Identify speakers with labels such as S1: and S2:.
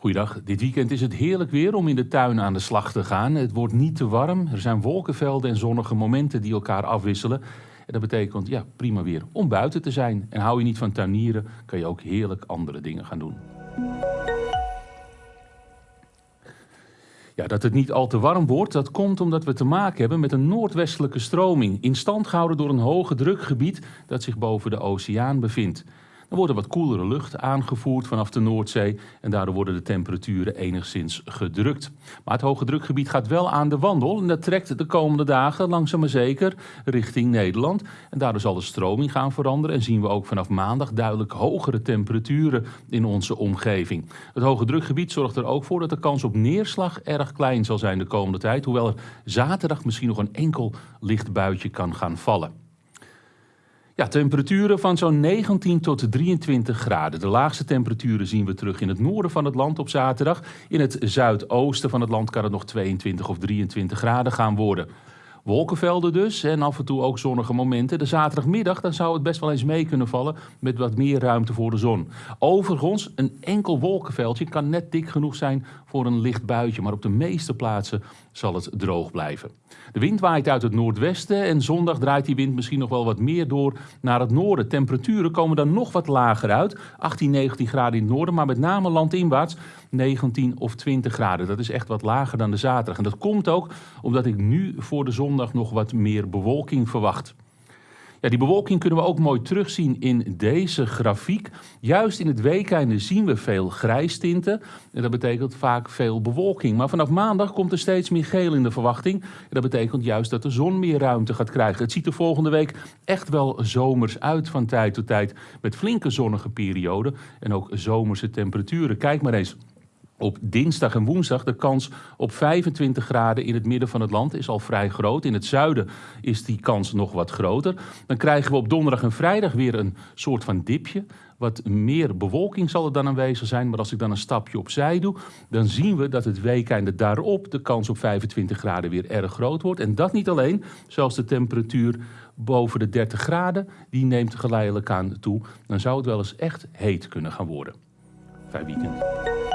S1: Goeiedag. Dit weekend is het heerlijk weer om in de tuin aan de slag te gaan. Het wordt niet te warm. Er zijn wolkenvelden en zonnige momenten die elkaar afwisselen. En dat betekent ja, prima weer om buiten te zijn. En hou je niet van tuinieren, kan je ook heerlijk andere dingen gaan doen. Ja, dat het niet al te warm wordt, dat komt omdat we te maken hebben met een noordwestelijke stroming, in stand gehouden door een hoge drukgebied dat zich boven de oceaan bevindt. Er wordt wat koelere lucht aangevoerd vanaf de Noordzee en daardoor worden de temperaturen enigszins gedrukt. Maar het hoge drukgebied gaat wel aan de wandel en dat trekt de komende dagen langzaam maar zeker richting Nederland. En daardoor zal de stroming gaan veranderen en zien we ook vanaf maandag duidelijk hogere temperaturen in onze omgeving. Het hoge drukgebied zorgt er ook voor dat de kans op neerslag erg klein zal zijn de komende tijd, hoewel er zaterdag misschien nog een enkel licht buitje kan gaan vallen. Ja, temperaturen van zo'n 19 tot 23 graden. De laagste temperaturen zien we terug in het noorden van het land op zaterdag. In het zuidoosten van het land kan het nog 22 of 23 graden gaan worden. Wolkenvelden dus en af en toe ook zonnige momenten. De zaterdagmiddag dan zou het best wel eens mee kunnen vallen met wat meer ruimte voor de zon. Overigens, een enkel wolkenveldje kan net dik genoeg zijn voor een licht buitje, maar op de meeste plaatsen zal het droog blijven. De wind waait uit het noordwesten en zondag draait die wind misschien nog wel wat meer door naar het noorden. Temperaturen komen dan nog wat lager uit, 18, 19 graden in het noorden, maar met name landinwaarts 19 of 20 graden. Dat is echt wat lager dan de zaterdag. En dat komt ook omdat ik nu voor de nog wat meer bewolking verwacht. Ja, die bewolking kunnen we ook mooi terugzien in deze grafiek. Juist in het weekende zien we veel grijstinten. En dat betekent vaak veel bewolking. Maar vanaf maandag komt er steeds meer geel in de verwachting. Dat betekent juist dat de zon meer ruimte gaat krijgen. Het ziet er volgende week echt wel zomers uit van tijd tot tijd. Met flinke zonnige perioden en ook zomerse temperaturen. Kijk maar eens. Op dinsdag en woensdag de kans op 25 graden in het midden van het land is al vrij groot. In het zuiden is die kans nog wat groter. Dan krijgen we op donderdag en vrijdag weer een soort van dipje. Wat meer bewolking zal er dan aanwezig zijn. Maar als ik dan een stapje opzij doe, dan zien we dat het weekende daarop de kans op 25 graden weer erg groot wordt. En dat niet alleen, zelfs de temperatuur boven de 30 graden, die neemt geleidelijk aan toe. Dan zou het wel eens echt heet kunnen gaan worden. Fijn weekend.